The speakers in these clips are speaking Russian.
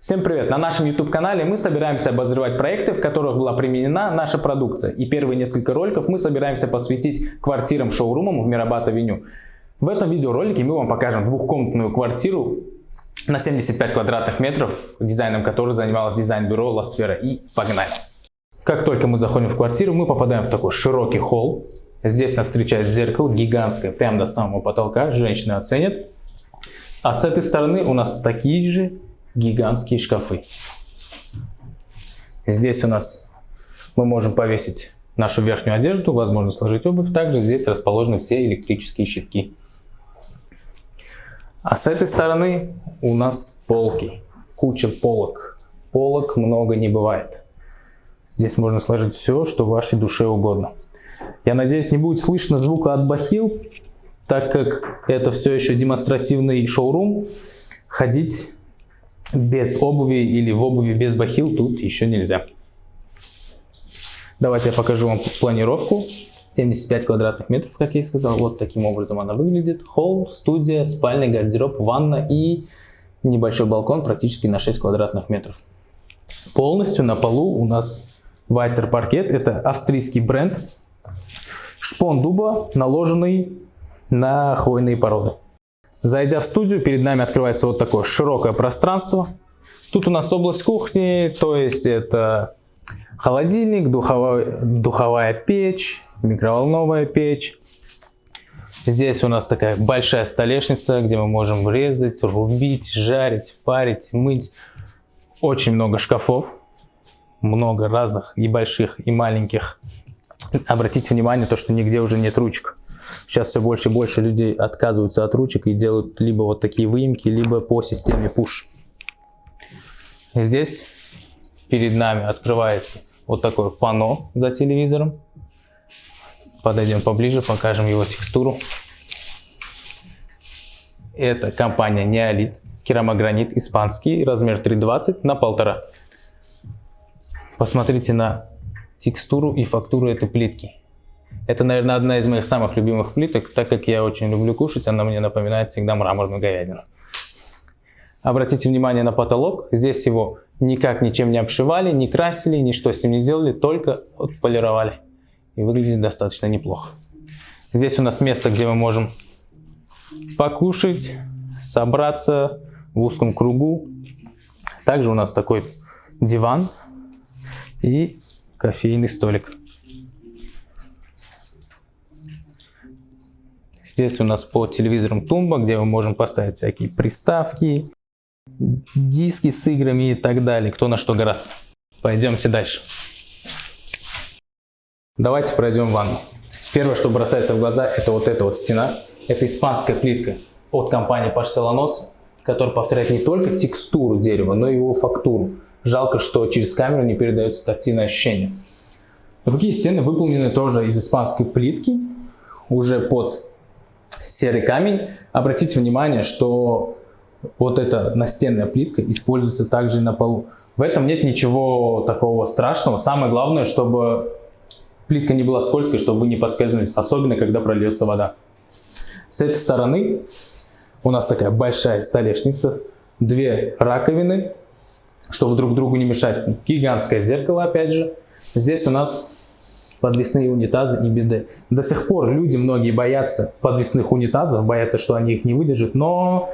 Всем привет! На нашем YouTube канале мы собираемся обозревать проекты, в которых была применена наша продукция. И первые несколько роликов мы собираемся посвятить квартирам-шоурумам в Мирабат-авеню. В этом видеоролике мы вам покажем двухкомнатную квартиру на 75 квадратных метров, дизайном которой занималось дизайн-бюро Sfera. И погнали! Как только мы заходим в квартиру, мы попадаем в такой широкий холл. Здесь нас встречает зеркало гигантское, прямо до самого потолка. Женщины оценят. А с этой стороны у нас такие же гигантские шкафы. Здесь у нас мы можем повесить нашу верхнюю одежду, возможно сложить обувь. Также здесь расположены все электрические щитки. А с этой стороны у нас полки, куча полок. Полок много не бывает. Здесь можно сложить все, что вашей душе угодно. Я надеюсь, не будет слышно звука от бахил, так как это все еще демонстративный шоурум. Ходить без обуви или в обуви без бахил тут еще нельзя. Давайте я покажу вам планировку. 75 квадратных метров, как я и сказал. Вот таким образом она выглядит. Холл, студия, спальный гардероб, ванна и небольшой балкон практически на 6 квадратных метров. Полностью на полу у нас Вайтер паркет. Это австрийский бренд. Шпон дуба, наложенный на хвойные породы. Зайдя в студию, перед нами открывается вот такое широкое пространство. Тут у нас область кухни, то есть это холодильник, духовая, духовая печь, микроволновая печь. Здесь у нас такая большая столешница, где мы можем резать, рубить, жарить, парить, мыть. Очень много шкафов, много разных и больших, и маленьких. Обратите внимание, то, что нигде уже нет ручек. Сейчас все больше и больше людей отказываются от ручек и делают либо вот такие выемки, либо по системе push. Здесь перед нами открывается вот такое панно за телевизором. Подойдем поближе, покажем его текстуру. Это компания Неолит, керамогранит испанский, размер 3,20 на 1,5. Посмотрите на текстуру и фактуру этой плитки. Это, наверное, одна из моих самых любимых плиток, так как я очень люблю кушать, она мне напоминает всегда мраморную говядину. Обратите внимание на потолок. Здесь его никак ничем не обшивали, не красили, ничто с ним не делали, только отполировали. И выглядит достаточно неплохо. Здесь у нас место, где мы можем покушать, собраться в узком кругу. Также у нас такой диван и кофейный столик. Здесь у нас по телевизорам тумба, где мы можем поставить всякие приставки, диски с играми и так далее, кто на что гораст. Пойдемте дальше. Давайте пройдем в ванну. Первое, что бросается в глаза, это вот эта вот стена. Это испанская плитка от компании Porcelanos, которая повторяет не только текстуру дерева, но и его фактуру. Жалко, что через камеру не передается тактильное ощущение. Другие стены выполнены тоже из испанской плитки, уже под серый камень. Обратите внимание, что вот эта настенная плитка используется также и на полу. В этом нет ничего такого страшного. Самое главное, чтобы плитка не была скользкой, чтобы вы не подскользнулись, особенно когда прольется вода. С этой стороны у нас такая большая столешница, две раковины, чтобы друг другу не мешать. Гигантское зеркало опять же. Здесь у нас подвесные унитазы и биде. До сих пор люди многие боятся подвесных унитазов, боятся, что они их не выдержат, но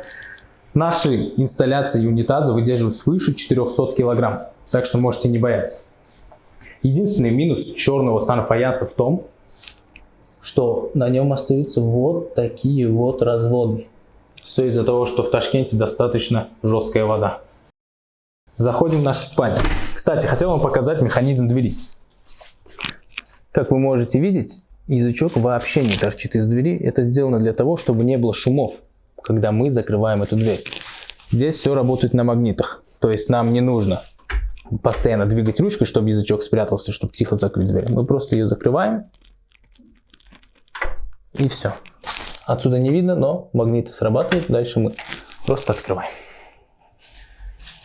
наши инсталляции и унитазы выдерживают свыше 400 килограмм, так что можете не бояться. Единственный минус черного санфаянса в том, что на нем остаются вот такие вот разводы. Все из-за того, что в Ташкенте достаточно жесткая вода. Заходим в нашу спальню. Кстати, хотел вам показать механизм двери. Как вы можете видеть, язычок вообще не торчит из двери. Это сделано для того, чтобы не было шумов, когда мы закрываем эту дверь. Здесь все работает на магнитах. То есть нам не нужно постоянно двигать ручкой, чтобы язычок спрятался, чтобы тихо закрыть дверь. Мы просто ее закрываем. И все. Отсюда не видно, но магниты срабатывают. Дальше мы просто открываем.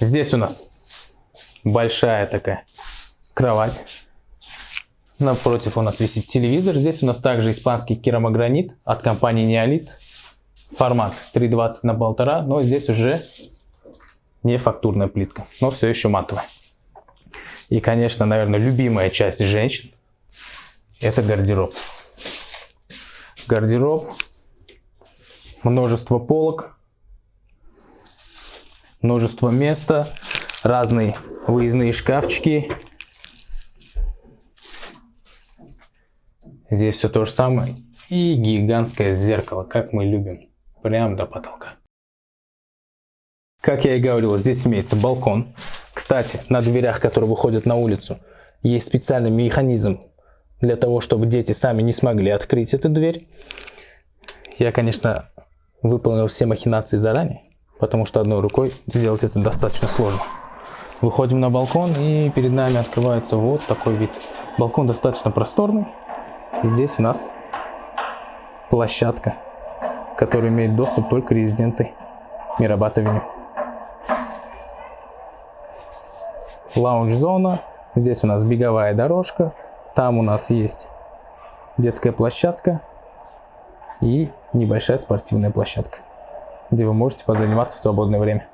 Здесь у нас большая такая кровать. Напротив у нас висит телевизор. Здесь у нас также испанский керамогранит от компании Неолит. Формат 320 на 1,5, но здесь уже не фактурная плитка, но все еще матовая. И, конечно, наверное, любимая часть женщин – это гардероб. Гардероб, множество полок, множество места, разные выездные шкафчики. Здесь все то же самое. И гигантское зеркало, как мы любим, прям до потолка. Как я и говорил, здесь имеется балкон. Кстати, на дверях, которые выходят на улицу, есть специальный механизм для того, чтобы дети сами не смогли открыть эту дверь. Я, конечно, выполнил все махинации заранее, потому что одной рукой сделать это достаточно сложно. Выходим на балкон и перед нами открывается вот такой вид. Балкон достаточно просторный. И здесь у нас площадка, которая имеет доступ только резиденты Мирабат-авеню. лаунж-зона. Здесь у нас беговая дорожка. Там у нас есть детская площадка и небольшая спортивная площадка, где вы можете позаниматься в свободное время.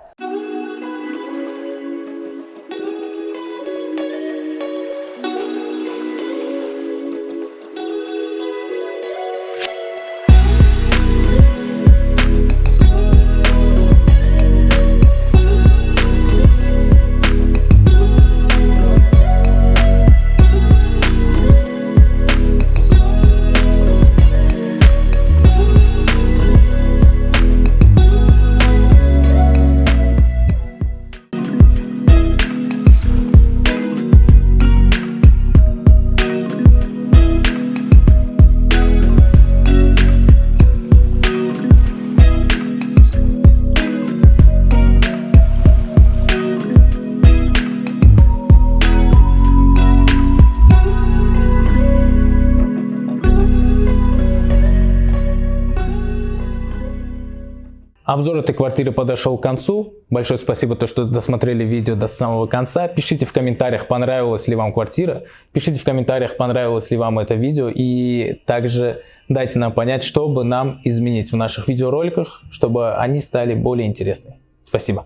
Обзор этой квартиры подошел к концу. Большое спасибо, то, что досмотрели видео до самого конца. Пишите в комментариях, понравилась ли вам квартира. Пишите в комментариях, понравилось ли вам это видео. И также дайте нам понять, что бы нам изменить в наших видеороликах, чтобы они стали более интересными. Спасибо.